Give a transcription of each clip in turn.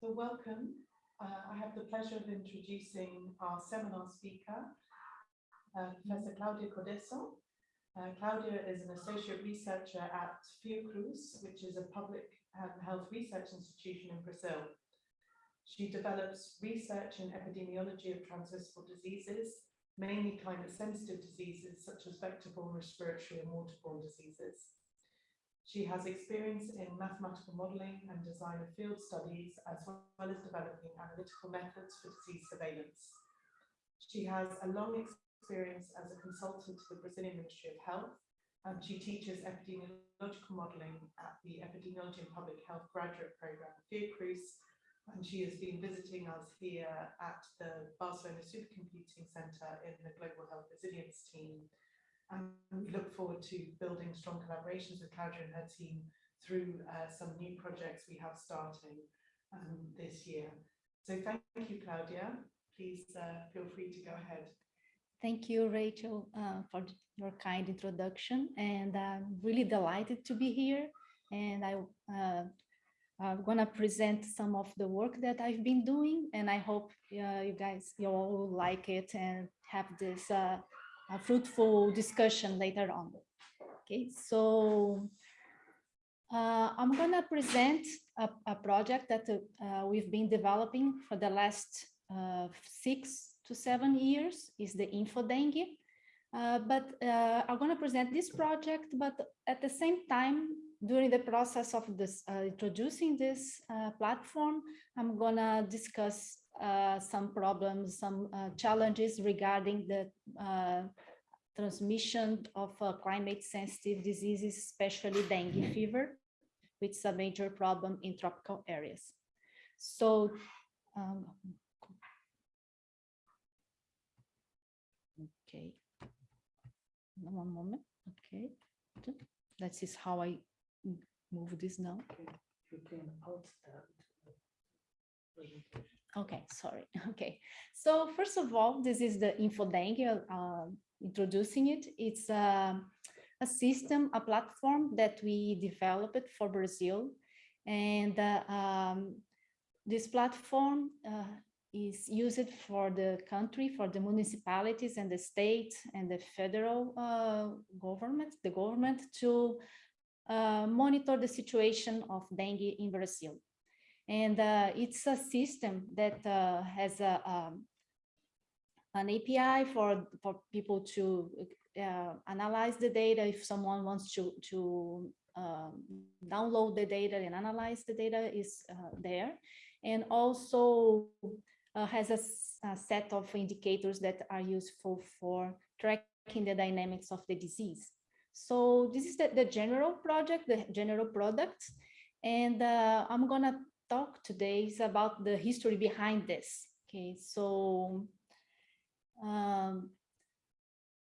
So welcome. Uh, I have the pleasure of introducing our seminar speaker, uh, Professor Claudia Codeço. Uh, Claudia is an associate researcher at Fiocruz, which is a public health research institution in Brazil. She develops research in epidemiology of transmissible diseases, mainly climate sensitive diseases such as vector-borne respiratory and waterborne diseases. She has experience in mathematical modelling and design of field studies, as well as developing analytical methods for disease surveillance. She has a long experience as a consultant to the Brazilian Ministry of Health, and she teaches epidemiological modelling at the Epidemiology and Public Health graduate program at Fiocruz, and she has been visiting us here at the Barcelona Supercomputing Centre in the Global Health Resilience team and we look forward to building strong collaborations with Claudia and her team through uh, some new projects we have starting um, this year. So thank you, Claudia. Please uh, feel free to go ahead. Thank you, Rachel, uh, for your kind introduction. And I'm really delighted to be here. And I, uh, I'm going to present some of the work that I've been doing. And I hope uh, you guys, you all like it and have this uh, a fruitful discussion later on. Okay, so uh, I'm going to present a, a, project that uh, we've been developing for the last uh, six to seven years is the InfoDengue. Uh, but uh, I'm going to present this project, but at the same time, during the process of this uh, introducing this platform, I'm going to discuss uh, some problems, some uh, challenges regarding the uh, transmission of uh, climate sensitive diseases, especially dengue fever, which is a major problem in tropical areas. So, um, okay, one moment, okay. That is how I move this now. You can out that Okay, sorry. Okay, so first of all, this is the InfoDengue, uh, introducing it. It's a, a, system, a platform that we developed for Brazil. And uh, um, this platform uh, is used for the country, for the municipalities and the state and the federal uh, government, the government to uh, monitor the situation of dengue in Brazil. And uh, it's a system that uh, has a, um, an API for, for people to uh, analyze the data if someone wants to, to um, download the data and analyze the data is uh, there. And also uh, has a, a set of indicators that are useful for tracking the dynamics of the disease. So this is the, the general project, the general product. And uh, I'm gonna talk today is about the history behind this. Okay, so um,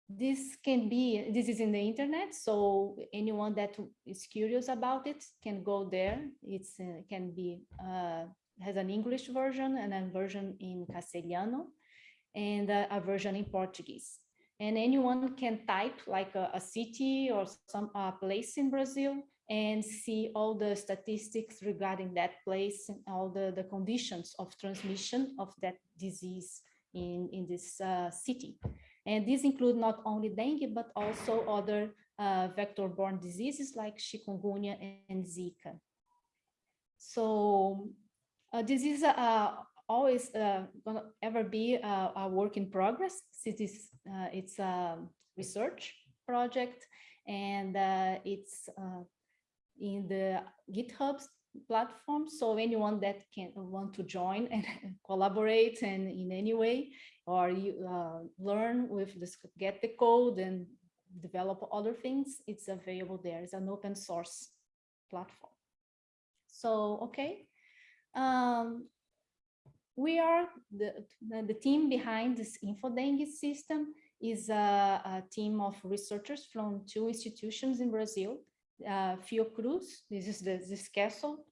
this can be, this is in the internet, so anyone that is curious about it can go there. It's uh, can be, uh, has an English version and a version in Castellano and uh, a version in Portuguese. And anyone can type like a, a city or some place in Brazil and see all the statistics regarding that place and all the, the conditions of transmission of that disease in, in this uh, city. And these include not only dengue, but also other uh, vector-borne diseases like chikungunya and Zika. So uh, this is uh, always uh, gonna ever be a, a, work in progress since it's, uh, it's a research project and uh, it's in the GitHub platform. So anyone that can want to join and collaborate and in any way, or you uh, learn with this, get the code and develop other things, it's available there. It's an open source platform. So, okay. Um, we are the, the team behind this InfoDengue system is a, a team of researchers from two institutions in Brazil uh, Fiocruz. This is the, this castle,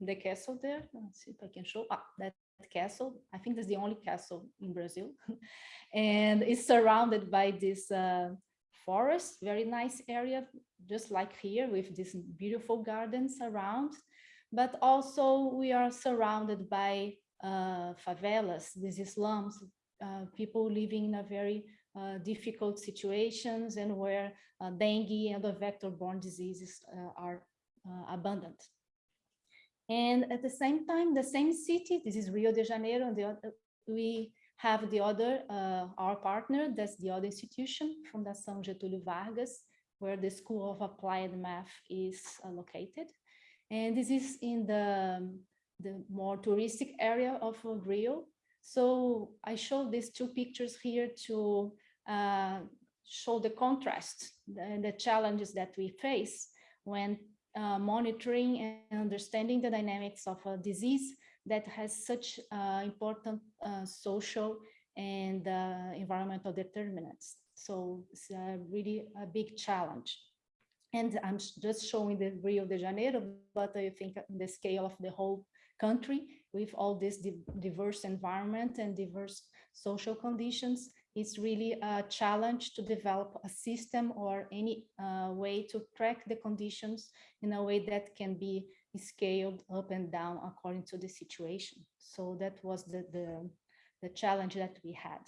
the castle there. Let's see if I can show ah, that castle. I think that's the only castle in Brazil. and it's surrounded by this uh, forest, very nice area, just like here with these beautiful gardens around. but also we are surrounded by uh, favelas, these slums, uh, people living in a very difficult situations and where uh, dengue and other vector-borne diseases uh, are uh, abundant. And at the same time, the same city, this is Rio de Janeiro, and the we have the other, uh, our partner, that's the other institution, Fundação Getúlio Vargas, where the School of Applied Math is uh, located. And this is in the, the more touristic area of uh, Rio. So I show these two pictures here to uh, show the contrast and the challenges that we face when uh, monitoring and understanding the dynamics of a disease that has such uh, important uh, social and uh, environmental determinants. So it's a really a big challenge. And I'm just showing the Rio de Janeiro, but I think the scale of the whole country with all this di- diverse environment and diverse social conditions, it's really a challenge to develop a system or any uh, way to track the conditions in a way that can be scaled up and down according to the situation. So that was the, the, the challenge that we had.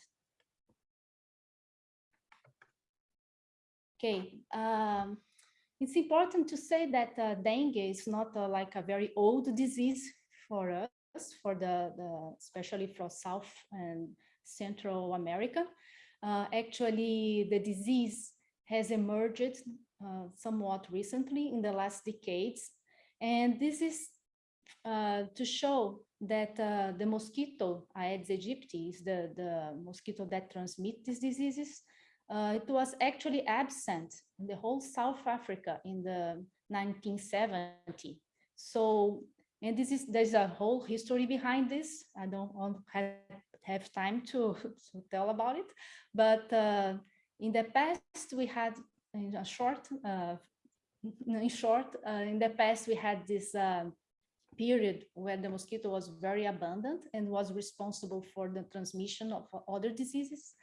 Okay, um, it's important to say that uh, dengue is not uh, like a very old disease for us, for the, the especially for South and Central America. Uh, actually, the disease has emerged uh, somewhat recently in the last decades. And this is uh, to show that uh, the mosquito Aedes aegypti is the, the mosquito that transmits these diseases. Uh, it was actually absent in the whole South Africa in the 1970. So, and this is, there's a whole history behind this. I don't have, have time to, to tell about it, but uh, in the past we had in a short, uh, in short, uh, in the past we had this uh, period where the mosquito was very abundant and was responsible for the transmission of other diseases.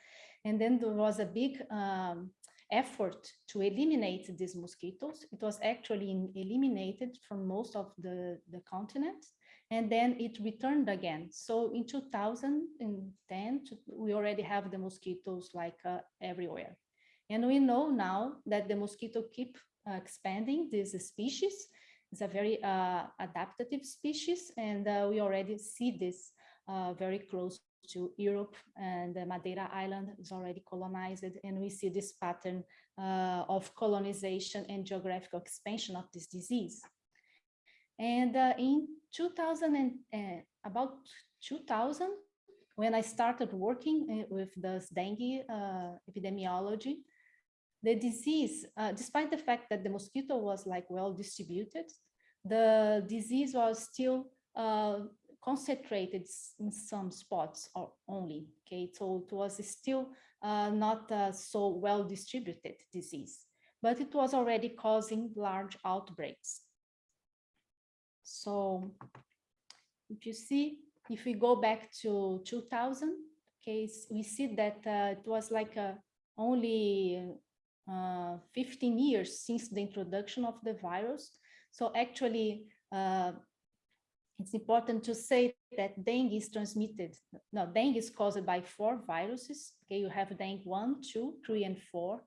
And then there was a big um, effort to eliminate these mosquitoes. It was actually eliminated from most of the, the continent. And then it returned again. So in 2010, we already have the mosquitoes like uh, everywhere. And we know now that the mosquito keep uh, expanding this species. It's a very uh, adaptive species, and uh, we already see this uh, very close to Europe, and the Madeira Island is already colonized, and we see this pattern uh, of colonization and geographical expansion of this disease. And uh, in 2000, and, uh, about 2000, when I started working uh, with the dengue uh, epidemiology, the disease, uh, despite the fact that the mosquito was like well distributed, the disease was still uh, concentrated in some spots or only. Okay, so it was still uh, not uh, so well distributed disease, but it was already causing large outbreaks. So if you see, if we go back to 2000, okay, we see that uh, it was like a only uh, 15 years since the introduction of the virus. So actually, uh, it's important to say that dengue is transmitted. No, dengue is caused by four viruses. Okay, you have dengue one, two, three, and four.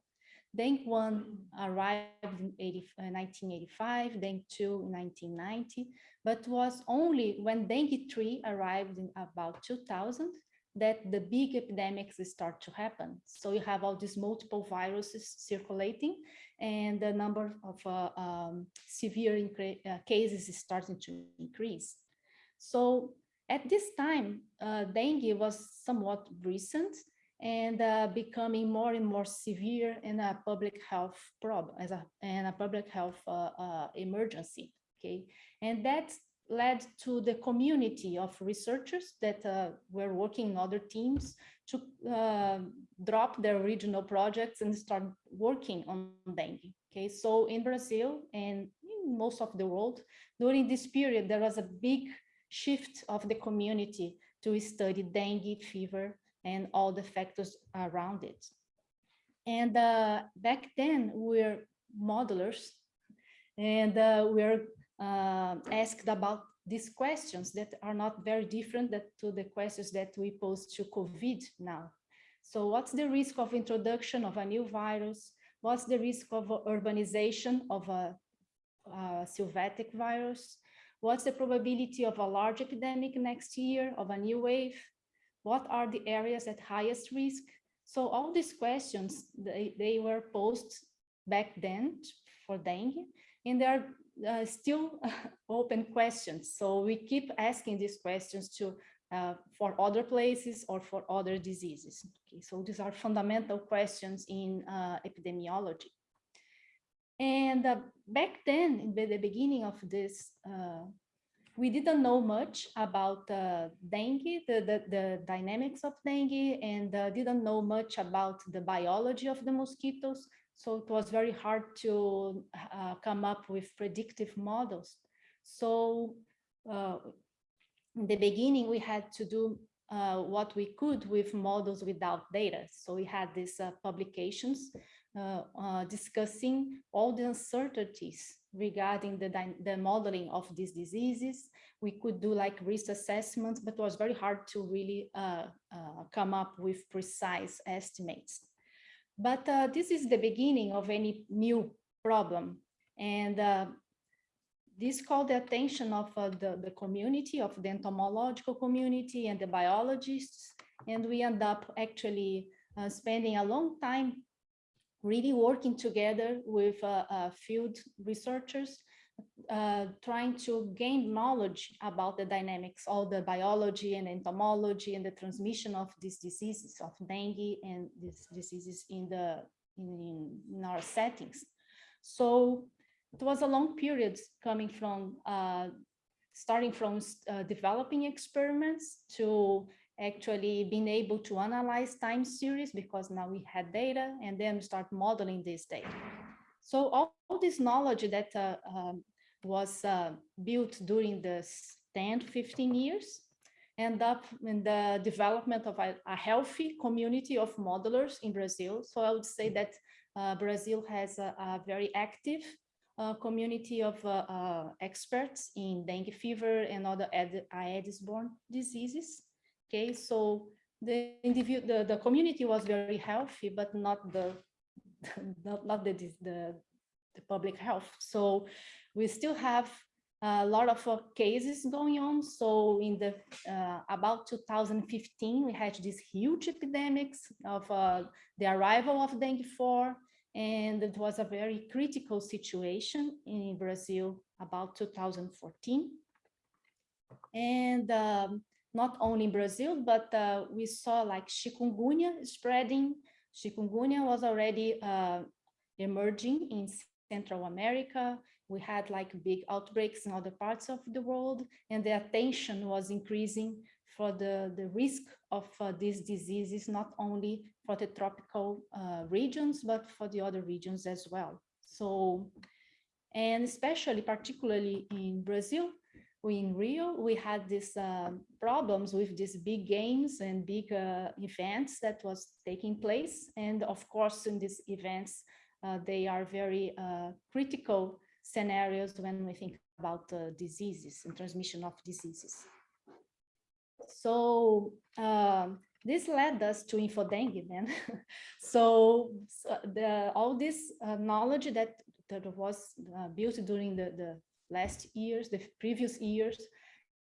Dengue one arrived in 80, uh, 1985, dengue two in 1990, but was only when dengue three arrived in about 2000 that the big epidemics start to happen. So you have all these multiple viruses circulating and the number of uh, um, severe uh, cases is starting to increase. So at this time, uh, dengue was somewhat recent and uh, becoming more and more severe and a public health problem as a, and a public health uh, uh, emergency. Okay, and that led to the community of researchers that uh, were working in other teams to uh, drop their original projects and start working on dengue. Okay, so in Brazil and in most of the world, during this period, there was a big shift of the community to study dengue fever and all the factors around it. And uh, back then, we're modelers and uh, we're uh, asked about these questions that are not very different that, to the questions that we pose to COVID now. So what's the risk of introduction of a new virus? What's the risk of urbanization of a, a sylvatic virus? What's the probability of a large epidemic next year, of a new wave? What are the areas at highest risk? So all these questions, they, they were posed back then for dengue, and they are uh, still open questions. So we keep asking these questions to uh, for other places or for other diseases. Okay, so these are fundamental questions in uh, epidemiology. And uh, back then, in the beginning of this, uh, we didn't know much about uh, dengue, the, the, the, dynamics of dengue, and didn't know much about the biology of the mosquitoes. So it was very hard to uh, come up with predictive models. So uh, in the beginning, we had to do uh, what we could with models without data. So we had these uh, publications uh, uh, discussing all the uncertainties regarding the, the modeling of these diseases. We could do like risk assessments, but it was very hard to really come up with precise estimates. But uh, this is the beginning of any new problem. And uh, this called the attention of uh, the, the community, of the entomological community and the biologists. And we end up actually uh, spending a long time really working together with uh, uh, field researchers uh, trying to gain knowledge about the dynamics, all the biology and entomology and the transmission of these diseases of dengue and these diseases in the in, in our settings. So it was a long period coming from uh, starting from uh, developing experiments to actually being able to analyze time series because now we had data and then start modeling this data. So all, this knowledge that uh, um, was uh, built during the 10 to 15 years end up in the development of a, a, healthy community of modelers in Brazil. So I would say that uh, Brazil has a, a very active uh, community of uh, uh, experts in dengue fever and other Aedes-borne diseases. Okay, so the the, the community was very healthy, but not the not, not the, the the public health. So we still have a lot of uh, cases going on. So in the uh, about 2015, we had these huge epidemics of uh, the arrival of dengue 4 and it was a very critical situation in Brazil about 2014. And um, not only in Brazil, but uh, we saw like chikungunya spreading. Chikungunya was already uh, emerging in Central America. We had like big outbreaks in other parts of the world, and the attention was increasing for the, the risk of uh, these diseases, not only for the tropical uh, regions, but for the other regions as well. So, and especially particularly in Brazil, we in Rio, we had these uh, problems with these big games and big uh, events that was taking place. And of course, in these events, uh, they are very uh, critical scenarios when we think about uh, diseases and transmission of diseases. So um, this led us to InfoDengue then. so, so the, all this uh, knowledge that, that was uh, built during the, the last years, the previous years,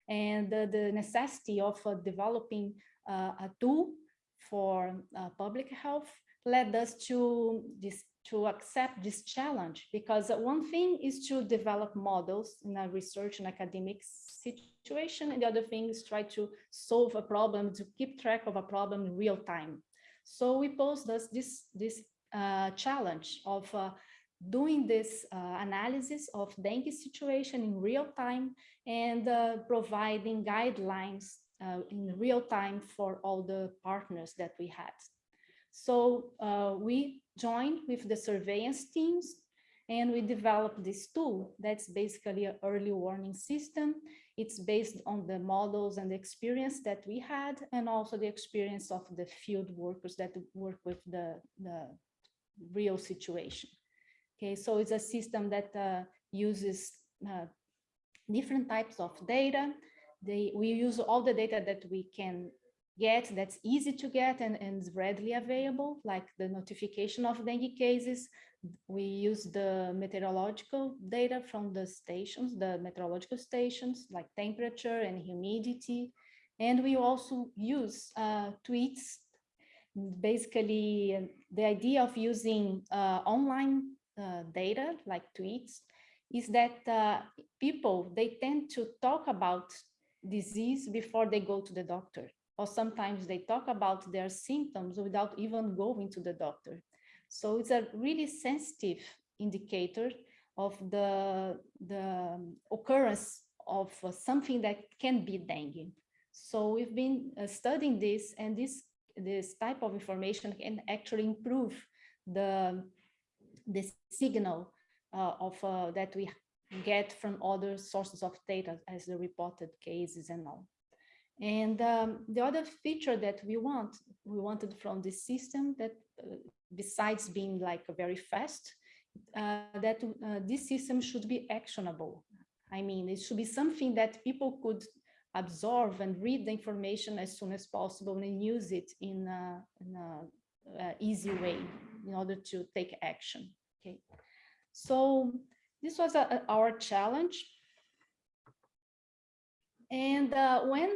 and the, necessity of uh, developing a tool for public health led us to this to accept this challenge because one thing is to develop models in a research and academic situation and the other thing is try to solve a problem to keep track of a problem in real time. So we posed us this this uh, challenge of uh, doing this uh, analysis of dengue situation in real time and uh, providing guidelines uh, in real time for all the partners that we had. So uh, we joined with the surveillance teams and we developed this tool that's basically an early warning system. It's based on the models and the experience that we had and also the experience of the field workers that work with the, the real situation. Okay, so it's a system that uh, uses uh, different types of data. They, we use all the data that we can get that's easy to get and, and readily available, like the notification of dengue cases. We use the meteorological data from the stations, the meteorological stations, like temperature and humidity. And we also use uh, tweets. Basically, uh, the idea of using uh, online uh, data like tweets is that uh, people, they tend to talk about disease before they go to the doctor. Or sometimes they talk about their symptoms without even going to the doctor. So it's a really sensitive indicator of the, the occurrence of something that can be dengue. So we've been uh, studying this and this, this type of information can actually improve the, the signal uh, of uh, that we get from other sources of data as the reported cases and all. And um, the other feature that we want, we wanted from this system that uh, besides being like very fast, uh, that uh, this system should be actionable. I mean, it should be something that people could absorb and read the information as soon as possible and use it in a, in a, a easy way in order to take action. Okay, so this was a, our challenge. And uh, when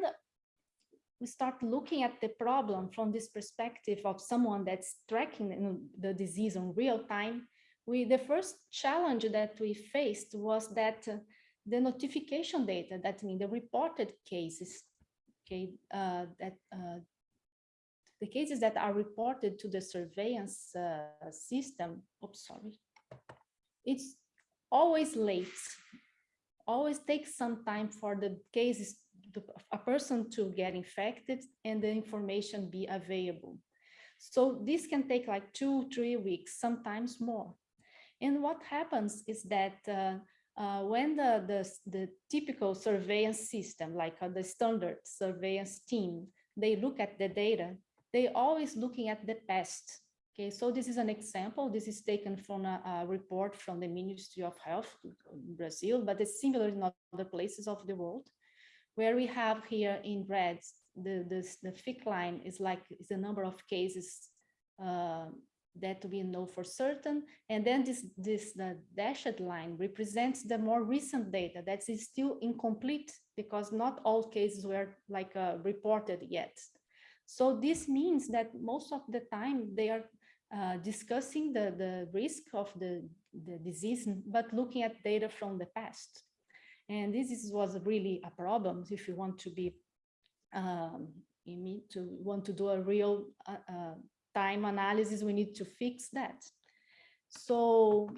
we start looking at the problem from this perspective of someone that's tracking the disease in real time, we the first challenge that we faced was that uh, the notification data, that means the reported cases, okay, uh, that uh, the cases that are reported to the surveillance uh, system, oops, sorry, it's always late, always takes some time for the cases, to, a person to get infected and the information be available. So this can take like two, three weeks, sometimes more. And what happens is that uh, uh, when the, the, the, typical surveillance system, like uh, the standard surveillance team, they look at the data, they always looking at the past. Okay, so this is an example. This is taken from a, a, report from the Ministry of Health in Brazil, but it's similar in other places of the world, where we have here in red, the, the, the thick line is like is the number of cases uh, that we know for certain. And then this, this the dashed line represents the more recent data that is still incomplete because not all cases were like uh, reported yet. So this means that most of the time they are uh, discussing the, the risk of the, the disease, but looking at data from the past. And this is, was really a problem if you want to be, um, you need to want to do a real uh, uh, time analysis, we need to fix that. So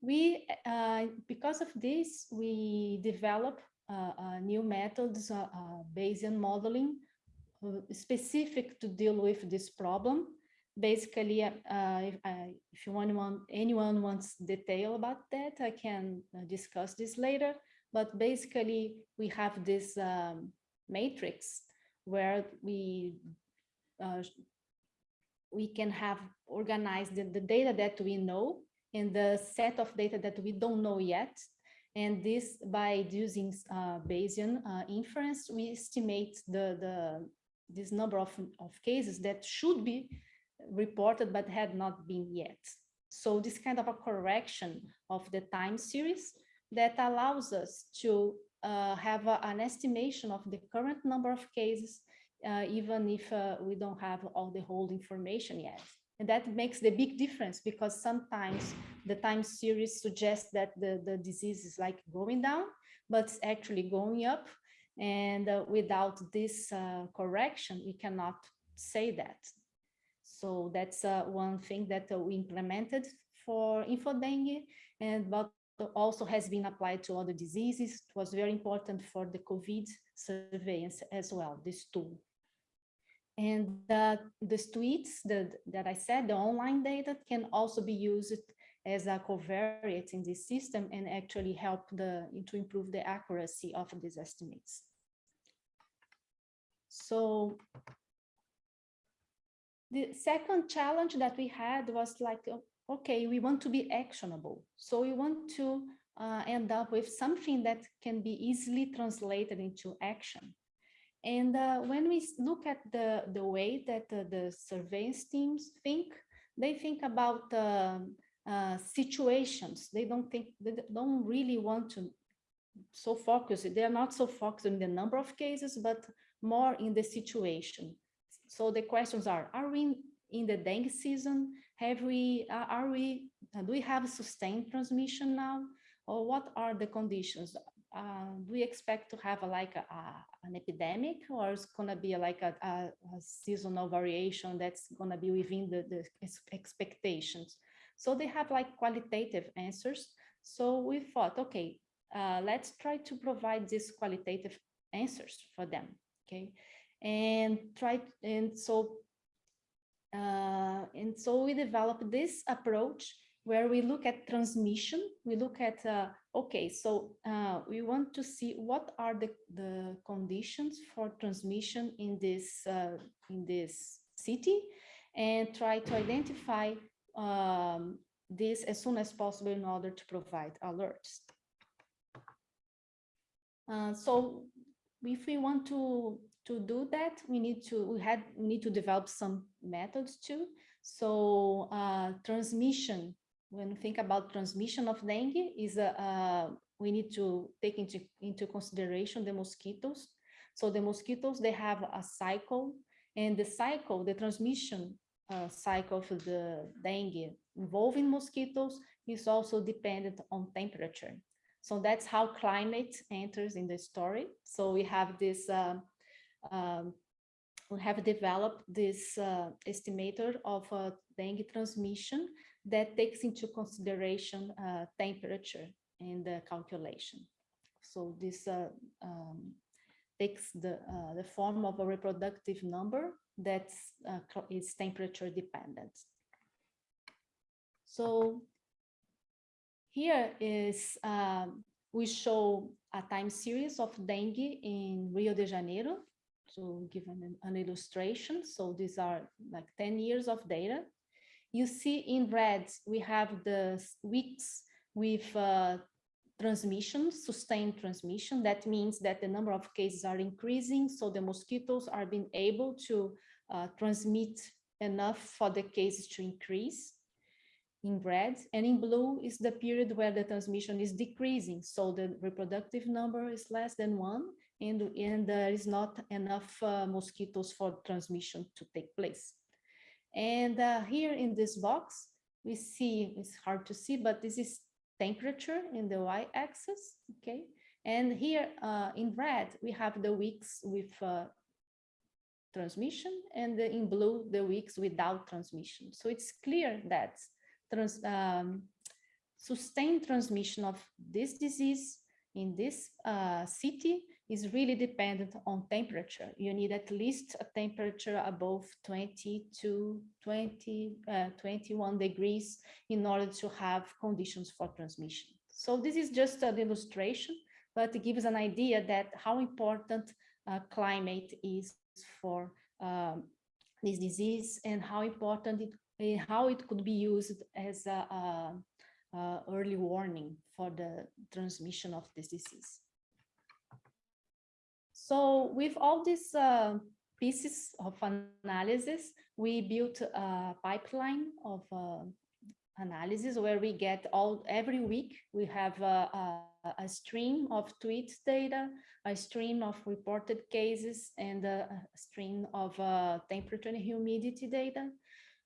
we, uh, because of this, we develop uh, new methods, Bayesian modeling, specific to deal with this problem basically, uh, if, uh, if you want, anyone wants detail about that, I can uh, discuss this later. But basically, we have this um, matrix where we uh, we can have organized the, the, data that we know and the set of data that we don't know yet. And this, by using uh, Bayesian uh, inference, we estimate the, the this number of, of cases that should be reported but had not been yet. So this kind of a correction of the time series that allows us to uh, have a, an estimation of the current number of cases, uh, even if uh, we don't have all the whole information yet. And that makes the big difference because sometimes the time series suggests that the, the disease is like going down, but it's actually going up. And uh, without this uh, correction, we cannot say that. So that's uh, one thing that uh, we implemented for InfoDengue and but also has been applied to other diseases. It was very important for the COVID surveillance as well, this tool. And uh, the tweets the, that I said, the online data can also be used as a covariate in this system and actually help the to improve the accuracy of these estimates. So the second challenge that we had was like, okay, we want to be actionable. So we want to uh, end up with something that can be easily translated into action. And uh, when we look at the, the way that uh, the surveillance teams think, they think about um, uh, situations. They don't think, they don't really want to so focus, they are not so focused on the number of cases, but more in the situation. So the questions are, are we in- the dengue season? Have we, uh, are we, uh, do we have sustained transmission now? Or what are the conditions? Uh, do we expect to have a, like a, a- an epidemic or it's gonna be like a, a, seasonal variation that's gonna be within the, the expectations? So they have like qualitative answers. So we thought, okay, uh, let's try to provide these qualitative answers for them, okay? And try, and so, uh, and so we developed this approach where we look at transmission, we look at, uh, okay, so uh, we want to see what are the, the conditions for transmission in this, uh, in this city and try to identify um, this as soon as possible in order to provide alerts. Uh, so if we want to to do that, we need to we had we need to develop some methods too. So uh, transmission, when we think about transmission of dengue, is a uh, we need to take into into consideration the mosquitoes. So the mosquitoes they have a cycle, and the cycle, the transmission uh, cycle for the dengue involving mosquitoes is also dependent on temperature. So that's how climate enters in the story. So we have this, um, um, we have developed this uh, estimator of uh, dengue transmission that takes into consideration uh, temperature in the calculation. So this uh, um, takes the, uh, the form of a reproductive number that uh, is temperature dependent. So here is, we show a time series of dengue in Rio de Janeiro to give an, an illustration. So these are like 10 years of data. You see in red, we have the weeks with uh, transmission, sustained transmission. That means that the number of cases are increasing. So the mosquitoes are being able to uh, transmit enough for the cases to increase in red and in blue is the period where the transmission is decreasing. So the reproductive number is less than one and, and there is not enough uh, mosquitoes for transmission to take place. And uh, here in this box, we see, it's hard to see, but this is temperature in the y-axis, okay? And here uh, in red, we have the weeks with uh, transmission and in blue, the weeks without transmission. So it's clear that trans, um, sustained transmission of this disease in this uh, city is really dependent on temperature. You need at least a temperature above 20 to 20, uh, 21 degrees in order to have conditions for transmission. So this is just an illustration, but it gives an idea that how important uh, climate is for um, this disease and how important it how it could be used as a, a, a early warning for the transmission of this disease. So with all these uh, pieces of analysis, we built a pipeline of uh, analysis where we get all every week we have a, a, a stream of tweet data, a stream of reported cases, and a, stream of uh, temperature and humidity data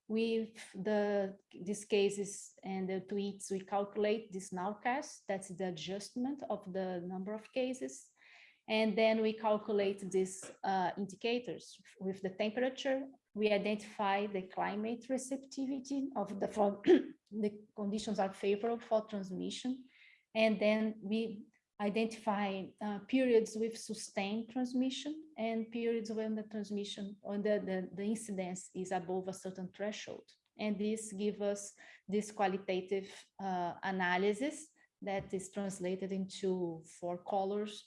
with the these cases and the tweets, we calculate this nowcast, that's the adjustment of the number of cases. And then we calculate these uh, indicators with the temperature. We identify the climate receptivity of the, for the conditions are favorable for transmission. And then we identify uh, periods with sustained transmission and periods when the transmission or the, the, the incidence is above a certain threshold. And this gives us this qualitative uh, analysis that is translated into four colors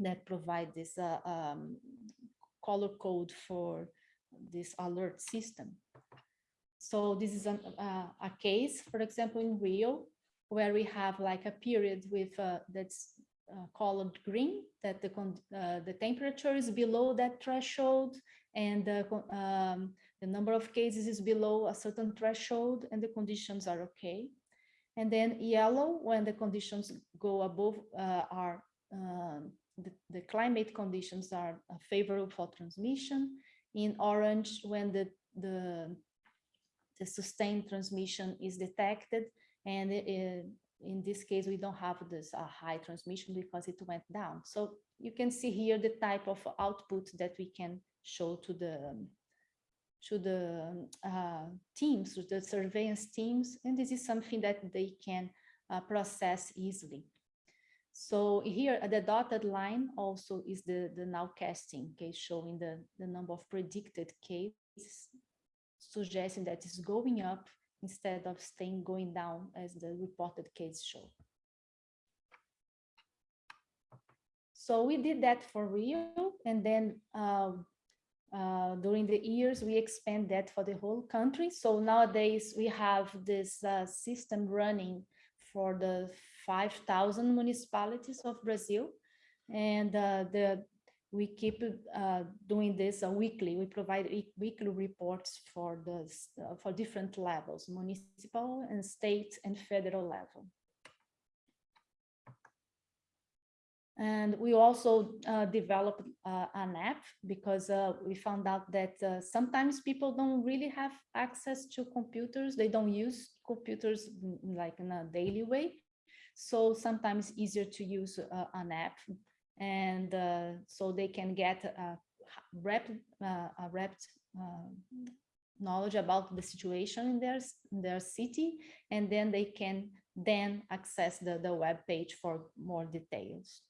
that provide this uh, um, color code for this alert system. So this is an, uh, a case, for example, in Rio, where we have like a period with uh, that's uh, colored green, that the, uh, the temperature is below that threshold and the, um, the number of cases is below a certain threshold and the conditions are okay. And then yellow, when the conditions go above, uh, are um, the, the climate conditions are uh, favorable for transmission. In orange, when the, the, the sustained transmission is detected. And i- i- in this case, we don't have this uh, high transmission because it went down. So you can see here the type of output that we can show to the to the uh, teams, to the surveillance teams, and this is something that they can uh, process easily. So here the dotted line also is the, the nowcasting case showing the, the number of predicted cases, suggesting that it's going up instead of staying going down as the reported case show. So we did that for Rio and then uh, uh, during the years, we expand that for the whole country. So nowadays we have this uh, system running for the 5,000 municipalities of Brazil. And uh, the, we keep uh, doing this uh, weekly. We provide week- weekly reports for the, uh, for different levels, municipal and state and federal level. And we also uh, developed uh, an app because uh, we found out that uh, sometimes people don't really have access to computers. They don't use computers mm, like in a daily way. So sometimes easier to use uh, an app. And uh, so they can get a uh, a rep knowledge about the situation in their, in their city. And then they can then access the, the web page for more details.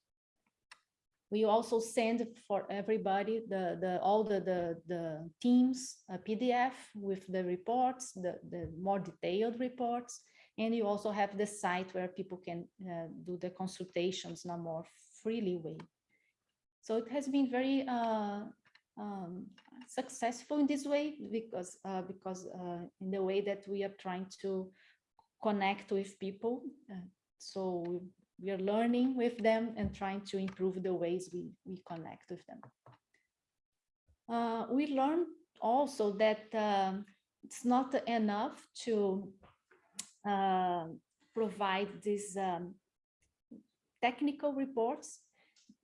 We also send for everybody the, the, all the, the, the teams, a PDF with the reports, the, the more detailed reports. And you also have the site where people can uh, do the consultations in a more freely way. So it has been very uh, um, successful in this way because, uh, because uh, in the way that we are trying to connect with people. uh, so we- are learning with them and trying to improve the ways we, we connect with them. Uh, we learned also that um, it's not enough to uh, provide these um, technical reports.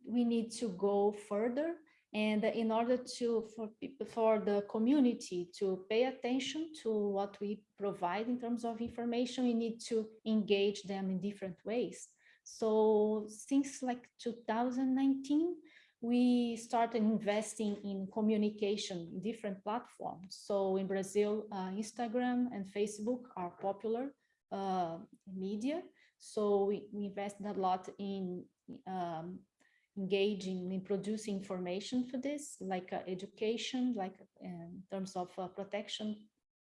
We need to go further and in order to, for people, for the community to pay attention to what we provide in terms of information, we need to engage them in different ways. So since like 2019, we started investing in communication in different platforms. So in Brazil, uh, Instagram and Facebook are popular uh, media. So we, we invested a lot in um, engaging in producing information for this, like uh, education, like uh, in terms of uh, protection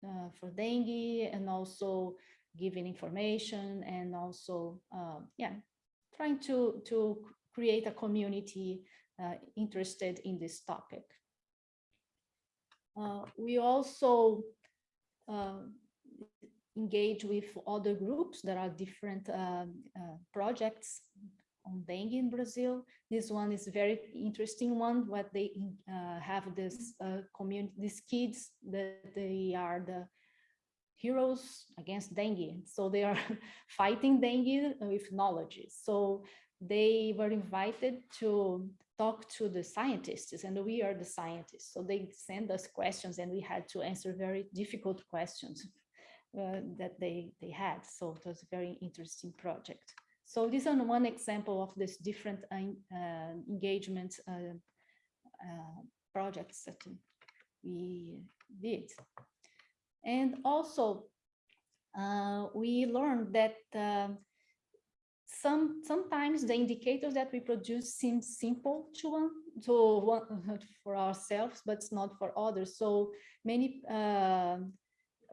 uh, for dengue and also giving information and also, uh, yeah, trying to, to create a community uh, interested in this topic. Uh, we also uh, engage with other groups. There are different um, uh, projects on dengue in Brazil. This one is very interesting one, what they uh, have this uh, community, these kids that they are the heroes against dengue. So they are fighting dengue with knowledge. So they were invited to talk to the scientists and we are the scientists. So they send us questions and we had to answer very difficult questions uh, that they, they had. So it was a very interesting project. So this is one example of this different uh, uh, engagement uh, uh, projects that we did. And also, uh, we learned that um, some sometimes the indicators that we produce seem simple to one to one for ourselves, but it's not for others. So many uh,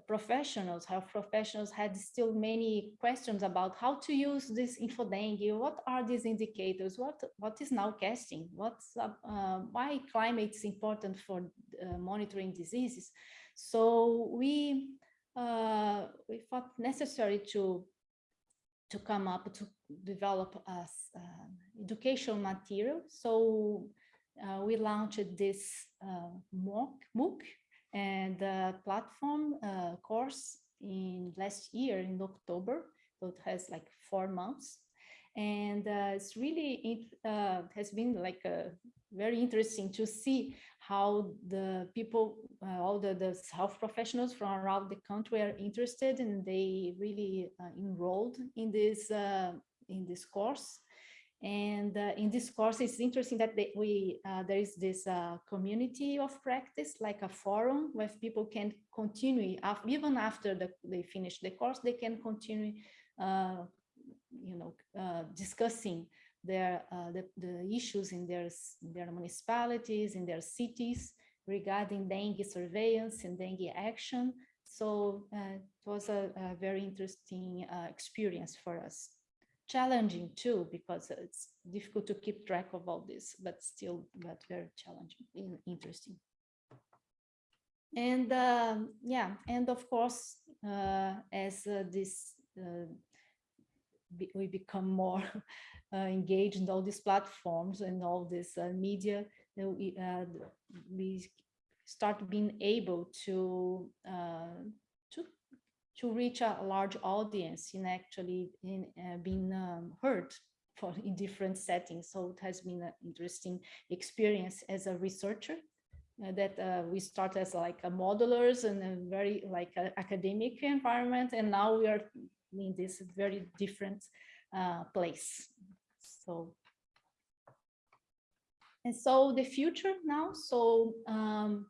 professionals, health professionals had still many questions about how to use this infodengue. What are these indicators? What what is nowcasting? What's uh, uh, why climate is important for uh, monitoring diseases? So we uh, we thought necessary to to come up to develop a s- uh, educational material. So uh, we launched this uh, MOOC, MOOC and uh, platform uh, course in last year in October. So it has like four months. And uh, it's really, it uh, has been like uh, very interesting to see how the people, uh, all the, the health professionals from around the country are interested and they really uh, enrolled in this, uh, in this course. And uh, in this course, it's interesting that they, we uh, there is this uh, community of practice, like a forum where people can continue, even after the, they finish the course, they can continue, you know, discussing their uh, the, the issues in their, their municipalities, in their cities regarding dengue surveillance and dengue action. So uh, it was a, a very interesting uh, experience for us challenging too, because it's difficult to keep track of all this, but still, but very challenging and interesting. And um, yeah, and of course, uh, as uh, this uh, be- we become more uh, engaged in all these platforms and all this uh, media, we, uh, we start being able to to to reach a large audience in actually in being um, heard for in different settings. So it has been an interesting experience as a researcher uh, that uh, we start as like a modelers in a very like a academic environment, and now we are in this very different uh, place. So and so the future now. So um,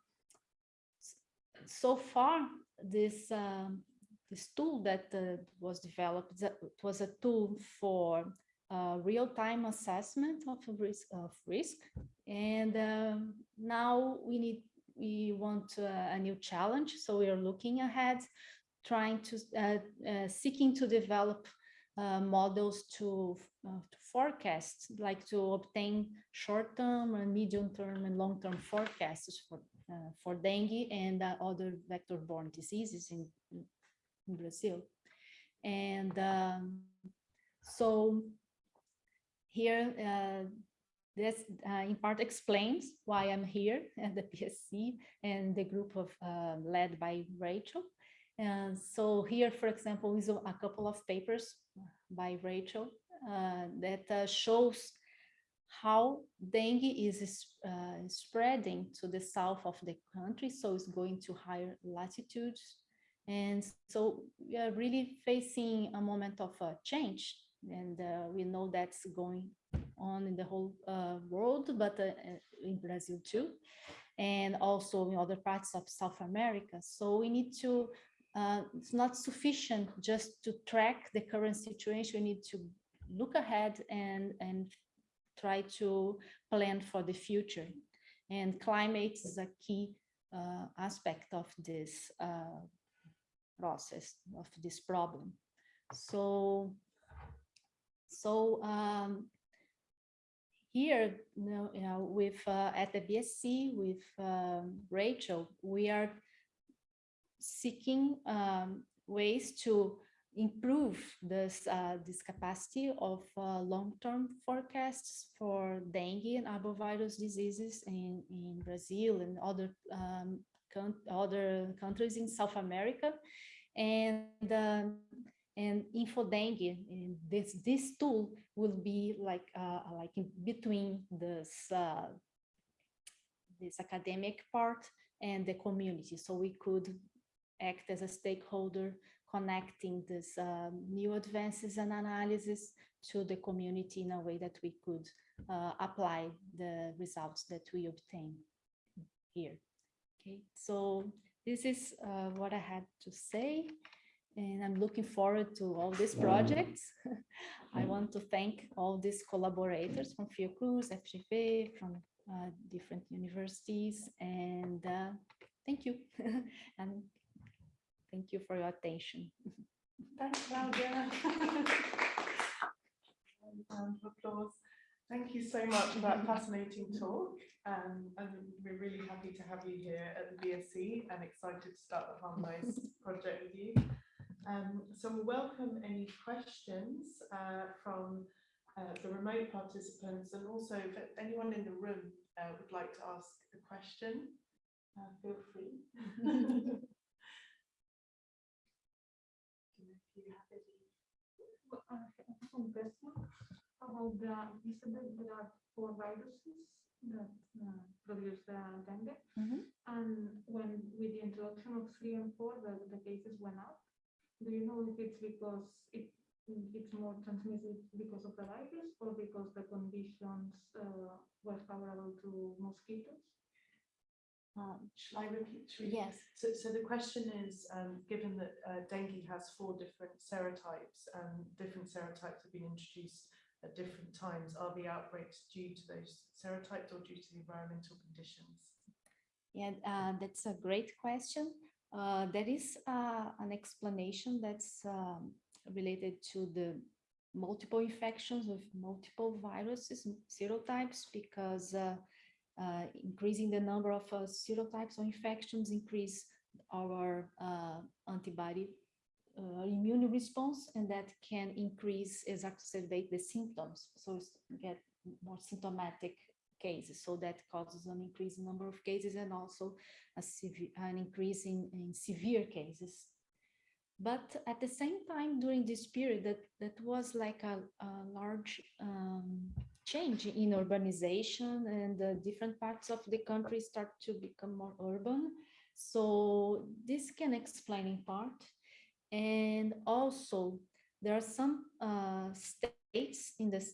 so far this um, this tool that uh, was developed that was a tool for uh, real-time assessment of risk of risk and um, now we need we want uh, a new challenge so we are looking ahead trying to uh, uh, seeking to develop uh, models to, to forecast like to obtain short-term and medium-term and long-term forecasts for for dengue and other vector-borne diseases in, in Brazil. And um, so here, uh, this uh, in part explains why I'm here at the BSC and the group of uh, led by Rachel. And so here, for example, is a couple of papers by Rachel uh, that uh, shows how dengue is uh, spreading to the south of the country, so it's going to higher latitudes. And so we are really facing a moment of uh, change, and uh, we know that's going on in the whole uh, world, but uh, uh, in Brazil too, and also in other parts of South America. So we need to, uh, it's not sufficient just to track the current situation, we need to look ahead and, and try to plan for the future. And climate is a key uh, aspect of this uh, process, of this problem. So, so um, here, you know, with uh, at the BSC with um, Rachel, we are seeking um, ways to improve this uh, this capacity of uh, long-term forecasts for dengue and arbovirus diseases in in Brazil and other um, other countries in South America, and um, and InfoDengue. And this this tool will be like uh, like between this uh, this academic part and the community, so we could act as a stakeholder connecting this um, new advances and analysis to the community in a way that we could uh, apply the results that we obtain here. Okay, so this is uh, what I had to say, and I'm looking forward to all these projects. I want to thank all these collaborators from Fiocruz, FGV, from uh, different universities, and uh, thank you. and Thank you for your attention. Thanks, Claudia. Round of applause. Thank you so much for that fascinating talk. Um, and we're really happy to have you here at the BSC and excited to start the Harmonise project with you. Um, so we welcome any questions uh, from uh, the remote participants and also if anyone in the room uh, would like to ask a question, uh, feel free. If you have any- One question about the, you that four viruses that uh, produce the dengue. Mhm. And when, with the introduction of three and four, the, the cases went up. Do you know if it's because it, it's more transmitted because of the virus or because the conditions uh, were favorable to mosquitoes? Um, Shall I repeat? Shall we- Yes, So, so the question is, um, given that uh, dengue has four different serotypes, and different serotypes have been introduced at different times, are the outbreaks due to those serotypes or due to the environmental conditions? yeah, uh, that's a great question. Uh, there is uh, an explanation that's um, related to the multiple infections with multiple viruses, m- serotypes, because uh, uh, increasing the number of uh, serotypes or infections increase our uh, antibody uh, immune response, and that can increase, exacerbate the symptoms. So get more symptomatic cases. So that causes an increased number of cases and also an increase in, in severe cases. But at the same time, during this period, that, that was like a, a large um, change in urbanization and the different parts of the country start to become more urban. So this can explain in part. And also there are some uh, states in the,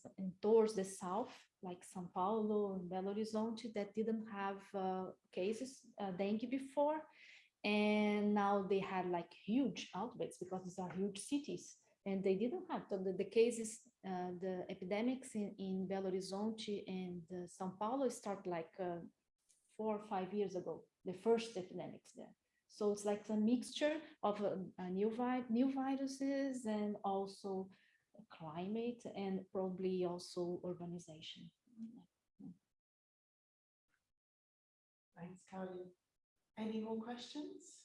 towards the south, like São Paulo and Belo Horizonte that didn't have uh, cases, uh, dengue before. And now they had like huge outbreaks because these are huge cities and they didn't have the, the cases, uh, the epidemics in, in Belo Horizonte and uh, São Paulo start like uh, four or five years ago, the first epidemics there. So it's like a mixture of new, vi new viruses and also climate and probably also urbanization. Thanks, Claudia. Any more questions?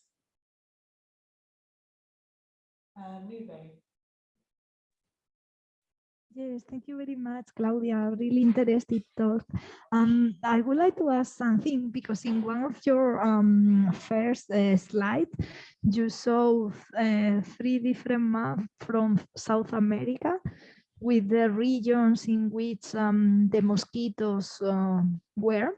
Uh, Nube? Yes, thank you very much, Claudia. Really interesting talk. Um, I would like to ask something because in one of your um, first uh, slide, you saw uh, three different maps from South America with the regions in which um, the mosquitoes uh, were.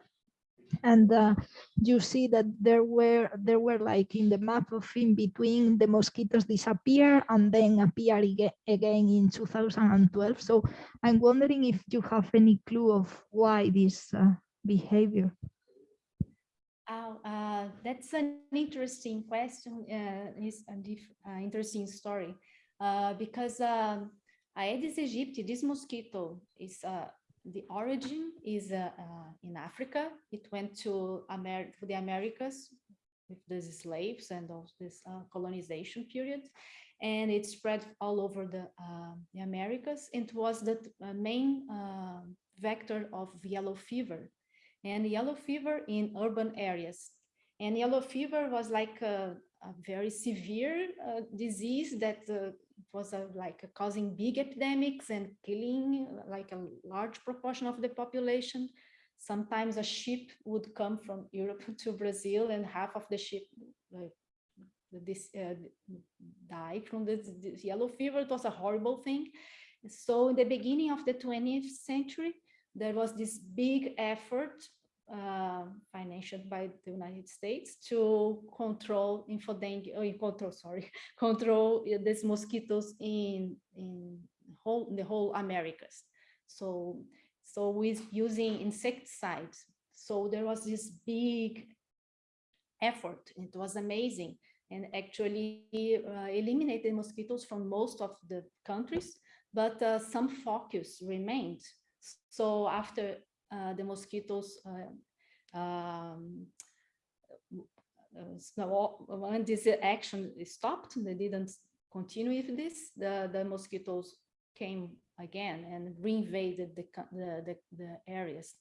And uh, you see that there were there were like in the map of in between the mosquitoes disappear and then appear aga- again in 2012. So I'm wondering if you have any clue of why this uh, behavior. Oh, uh, that's an interesting question. Uh, it's an interesting story uh, because um, Aedes aegypti, this mosquito, is uh, the origin is uh, uh, in Africa. It went to Amer to the Americas with these slaves and all this uh, colonization period, and it spread all over the, uh, the Americas. It was the uh, main uh, vector of yellow fever and yellow fever in urban areas. And yellow fever was like a, a very severe disease that was like causing big epidemics and killing like a large proportion of the population. Sometimes a ship would come from Europe to Brazil and half of the ship like, this uh, died from this, this yellow fever. It was a horrible thing. So in the beginning of the 20th century, there was this big effort uh, financed by the United States to control infodengue, oh, control, sorry, control uh, these mosquitoes in in whole in the whole Americas. So so with using insecticides. So there was this big effort. It was amazing and actually uh, eliminated mosquitoes from most of the countries, but uh, some focus remained. So after the mosquitoes uh, um, uh, so when this action stopped, they didn't continue with this, the, the mosquitoes came again and reinvaded the, the, the, the areas.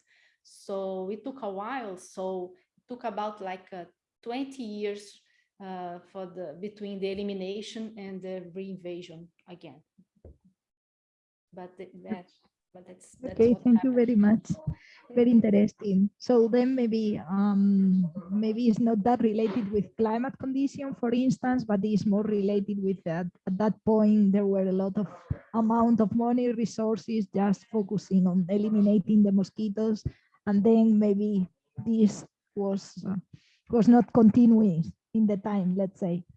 So it took a while. So it took about like uh, 20 years uh, for the between the elimination and the reinvasion again. But that, but that's. that's Okay, thank you very much. Very interesting. So then maybe um, maybe it's not that related with climate condition, for instance, but it's more related with that. At that point, there were a lot of amount of money resources just focusing on eliminating the mosquitoes, and then maybe this was uh, was not continuing in the time. Let's say.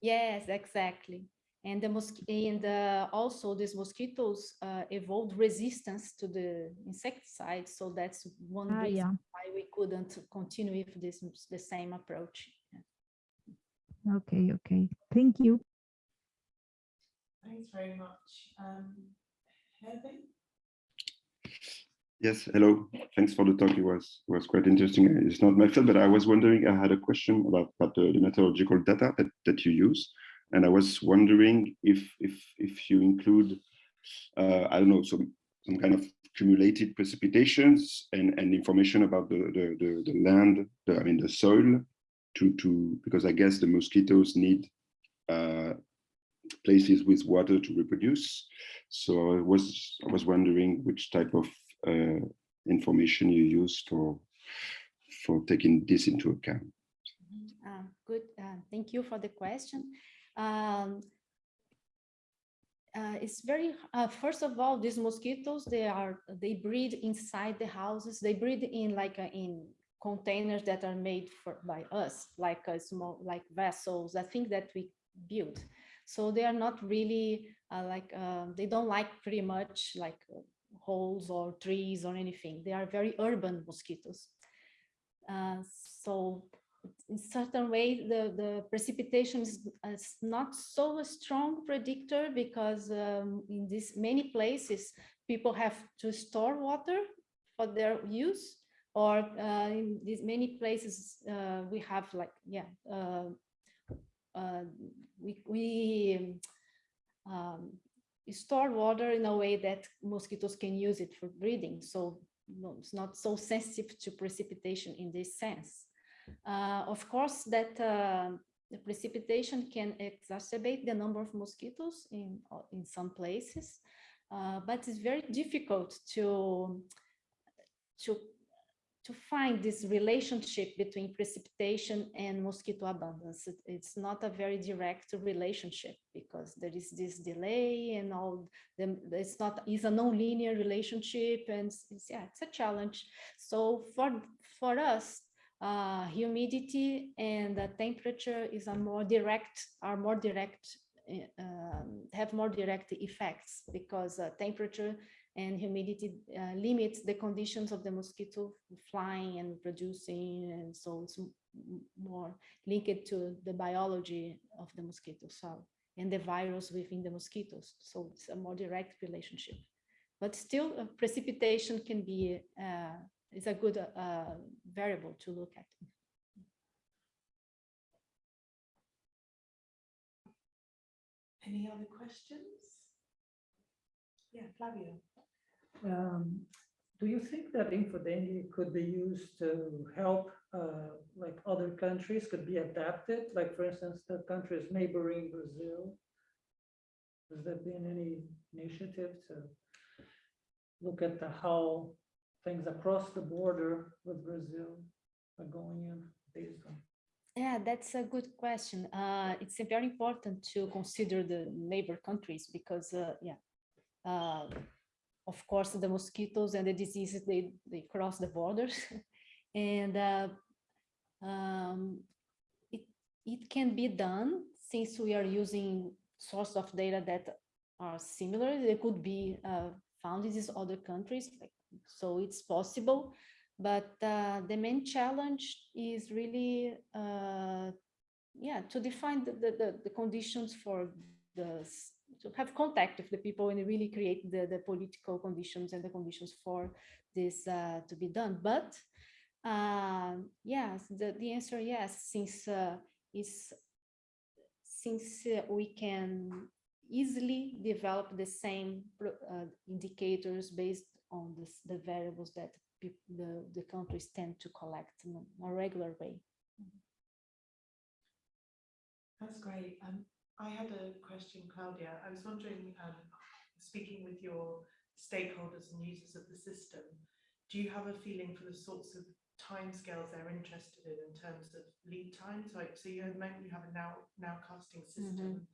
Yes, exactly. And the and uh, also these mosquitoes uh, evolved resistance to the insecticide. So that's one Ah, reason yeah. why we couldn't continue with this the same approach. Okay. Okay. Thank you. Thanks very much. Um, Hervé? Yes, hello. Thanks for the talk. It was was quite interesting. It's not my field, but I was wondering, I had a question about, about the, the meteorological data that, that you use. And I was wondering if if if you include, uh, I don't know, some some kind of accumulated precipitations and, and information about the, the, the, the land, the, I mean, the soil to, to, because I guess the mosquitoes need uh, places with water to reproduce. So I was I was wondering which type of uh, information you use for for taking this into account. Um, good. Uh, thank you for the question. Um, uh, it's very uh, first of all these mosquitoes they are they breed inside the houses. They breed in like uh, in containers that are made for by us like a small like vessels i think that we build. So they are not really uh, like uh, they don't like pretty much like uh, holes or trees or anything. They are very urban mosquitoes uh, so in certain way, the, the precipitation is, not so a strong predictor because um, in these many places, people have to store water for their use or uh, in these many places, uh, we have like, yeah, uh, uh, we, we um, store water in a way that mosquitoes can use it for breeding. So no, it's not so sensitive to precipitation in this sense. Uh, of course, that uh, the precipitation can exacerbate the number of mosquitoes in, in some places, uh, but it's very difficult to, to, to find this relationship between precipitation and mosquito abundance. It- it's not a very direct relationship because there is this delay and all, the, it's not, it's a non-linear relationship and it's- yeah, it's a challenge. So for, for us, uh, humidity and the temperature is a more direct, are more direct, eh, um, have more direct effects because uh, temperature and humidity uh, limits the conditions of the mosquito flying and producing, and so it's more linked to the biology of the mosquito cell and the virus within the mosquitoes. So it's a more direct relationship. But still, uh, precipitation can be uh, is a good uh, variable to look at. Any other questions? Yeah, Flavio. Um, do you think that Infodengue could be used to help, uh, like other countries could be adapted? Like for instance, the countries neighboring Brazil? Has there been any initiative to look at the how things across the border with Brazil are going in based on? Yeah, that's a good question. Uh, it's very important to consider the neighbor countries because, uh, yeah, uh, of course, the mosquitoes and the diseases, they, they cross the borders. and uh, um, it, it can be done since we are using source of data that are similar. They could be uh, found in these other countries. Like, so it's possible. But uh, the main challenge is really, uh, yeah, to define the, the, the, conditions for the, to have contact with the people and really create the, the political conditions and the conditions for this uh, to be done. But um, yes, the, the answer yes, since uh, is since uh, we can easily develop the same uh, indicators based on this, the variables that the, the countries tend to collect in a- regular way. That's great. Um, I had a question, Claudia. I was wondering, um, speaking with your stakeholders and users of the system, do you have a feeling for the sorts of timescales they're interested in in terms of lead times? Like, so you moment you have a now nowcasting system,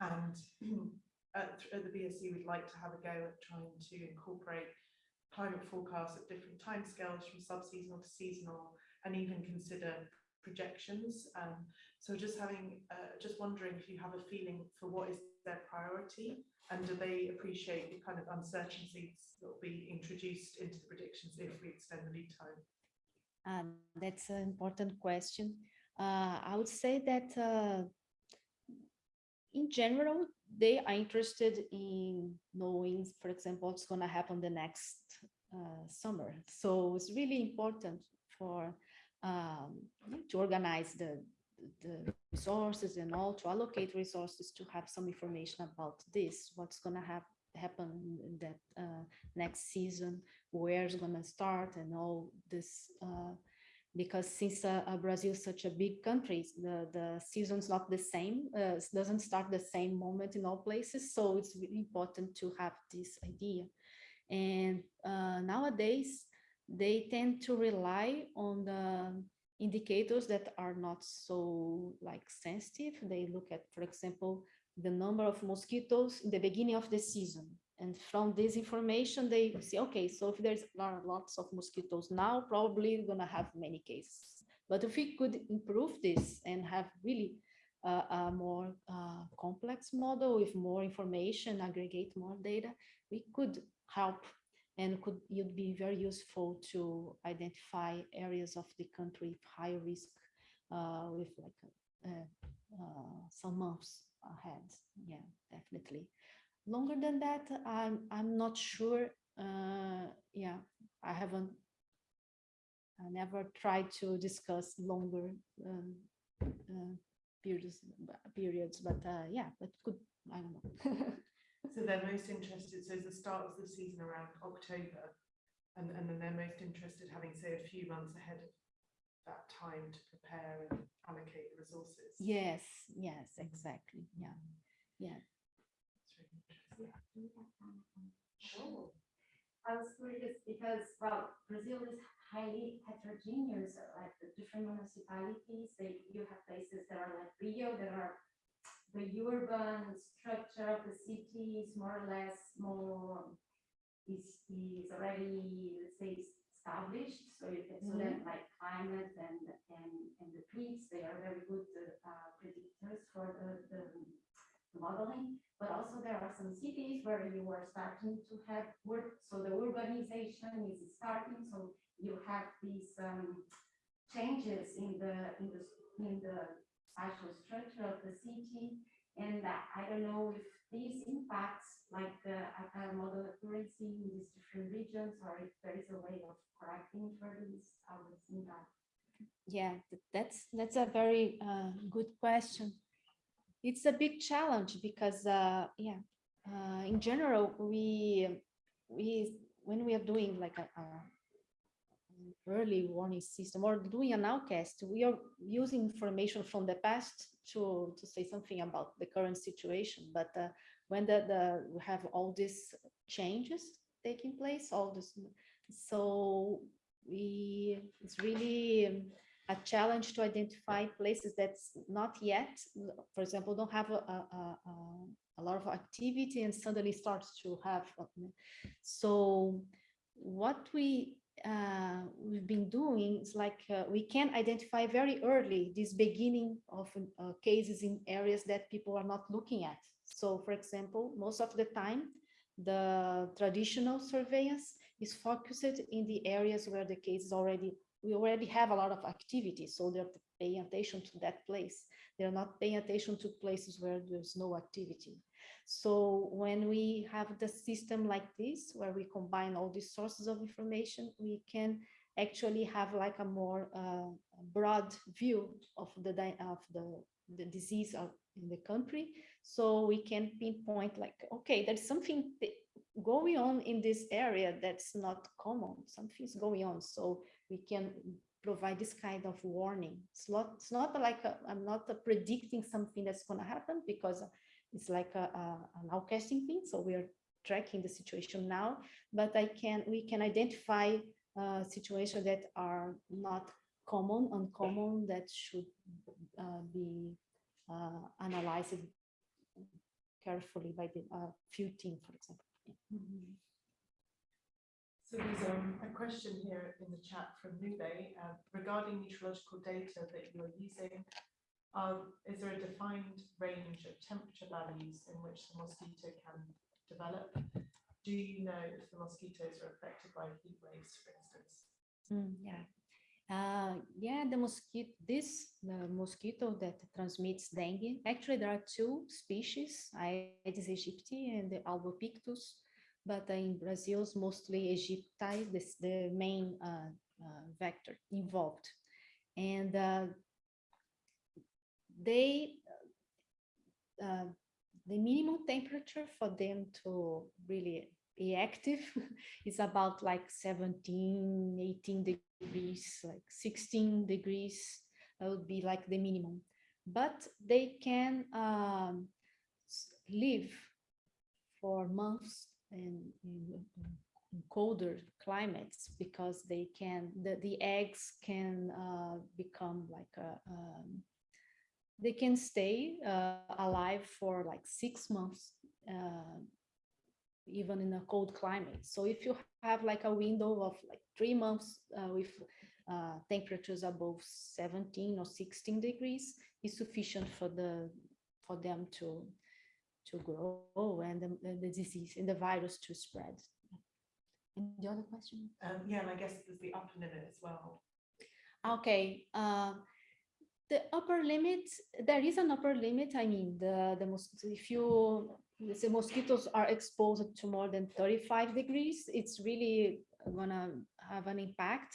and at, at the BSC we'd like to have a go at trying to incorporate climate forecasts at different timescales from sub-seasonal to seasonal, and even consider projections. Um, so just having, uh, just wondering if you have a feeling for what is their priority and do they appreciate the kind of uncertainties that will be introduced into the predictions if we extend the lead time? Um, that's an important question. Uh, I would say that uh, in general, they are interested in knowing, for example, what's going to happen the next uh, summer. So it's really important for um, to organize the, the resources and all to allocate resources to have some information about this, what's going to have happen in that uh, next season, where it's going to start and all this. Uh, because since uh, Brazil is such a big country, the, the season's not the same, uh, doesn't start the same moment in all places. So it's really important to have this idea. And uh, nowadays, they tend to rely on the indicators that are not so like sensitive. They look at, for example, the number of mosquitoes in the beginning of the season. And from this information, they say, okay, so if there's lots of mosquitoes now, probably we're gonna have many cases. But if we could improve this and have really uh, a more uh, complex model with more information, aggregate more data, we could help and could you'd be very useful to identify areas of the country with high risk uh, with like uh, uh, some months ahead. Yeah, definitely. Longer than that, I'm I'm not sure. Uh, yeah, I haven't. I never tried to discuss longer um, uh, periods, periods, but uh, yeah, but could I don't know. So they're most interested, so the start of the season around October, and, and then they're most interested having, say, a few months ahead of that time to prepare and allocate the resources. yes, yes, exactly. Yeah, yeah. Sure. I was curious because, well, Brazil is highly heterogeneous, like the different municipalities, they, you have places that are like Rio, that are the urban structure of the city is more or less more, is, is already, let's say, established. So you can, so then like climate and, and, and the trees, they are very good uh, predictors for the, the modeling. But also there are some cities where you are starting to have work, so the urbanization is starting, so you have these um, changes in the, in the, in the spatial structure of the city. And uh, I don't know if these impacts like the uh, model accuracy in these different regions or if there is a way of correcting for these, I would think that. Yeah, that's that's a very uh, good question. It's a big challenge because, uh, yeah, uh, in general, we we when we are doing like a, a early warning system or doing an nowcast, we are using information from the past to to say something about the current situation. But uh, when the, the we have all these changes taking place, all this, so we it's really a challenge to identify places that's not yet, for example, don't have a, a, a, a lot of activity and suddenly starts to have. uh, So what we uh, we've been doing is like uh, we can identify very early this beginning of uh, cases in areas that people are not looking at. So, for example, most of the time, the traditional surveillance is focused in the areas where the case is already we already have a lot of activity, so they're paying attention to that place. They're not paying attention to places where there's no activity. So when we have the system like this, where we combine all these sources of information, we can actually have like a more uh, broad view of the of the the disease in the country. So we can pinpoint like, okay, there's something going on in this area that's not common. Something's going on. So we can provide this kind of warning. It's not, it's not like i am not predicting something that's going to happen because it's like a, a, an nowcasting thing. So we are tracking the situation now, but I can we can identify uh, situations that are not common, uncommon, that should uh, be uh, analyzed carefully by the uh, few team, for example. Yeah. So there's um, a question here in the chat from Nube uh, regarding meteorological data that you're using. Um, is there a defined range of temperature values in which the mosquito can develop? Do you know if the mosquitoes are affected by heat waves, for instance? Mm, yeah. Uh, yeah, the mosquito, this mosquito that transmits dengue. Actually, there are two species, Aedes aegypti and the albopictus but in Brazil, it's mostly Aegypti, this the main uh, uh, vector involved. And uh, they, the minimum temperature for them to really be active is about like 17, 18 degrees, like 16 degrees, that would be like the minimum. But they can um, live for months in, in, in colder climates because they can the, the eggs can uh, become like a um, they can stay uh, alive for like six months uh, even in a cold climate. So if you have like a window of like three months uh, with uh, temperatures above 17 or 16 degrees is sufficient for the for them to to grow and the, the disease and the virus to spread. And the other question? Um, yeah, and I guess there's the upper limit as well. Okay. Uh, the upper limit, there is an upper limit. I mean, the, the most, if you, the mosquitoes are exposed to more than 35 degrees, it's really gonna have an impact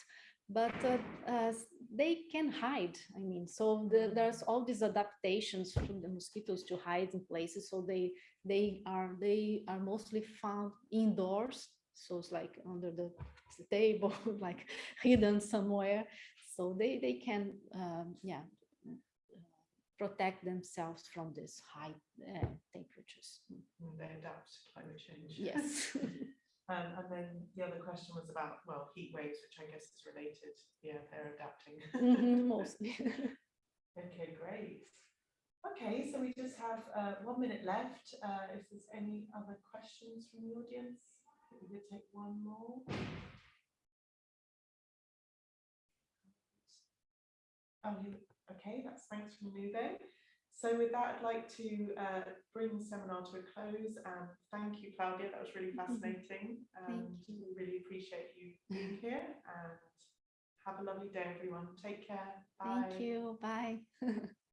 but uh, uh, they can hide. I mean, so the, there's all these adaptations from the mosquitoes to hide in places. So they they are they are mostly found indoors. So it's like under the table, like hidden somewhere. So they they can um, yeah protect themselves from this high uh, temperatures. They adapt to climate change. Yes. Um, and then the other question was about, well, heat waves, which I guess is related. Yeah, they're adapting. Mhm, mostly. Okay, great. Okay, so we just have uh, one minute left. Uh, if there's any other questions from the audience, we could take one more. Oh, okay, that's thanks from Nube. So with that, I'd like to uh, bring the seminar to a close and thank you, Claudia. That was really fascinating. And we really appreciate you being here and have a lovely day, everyone. Take care. Bye. Thank you. Bye.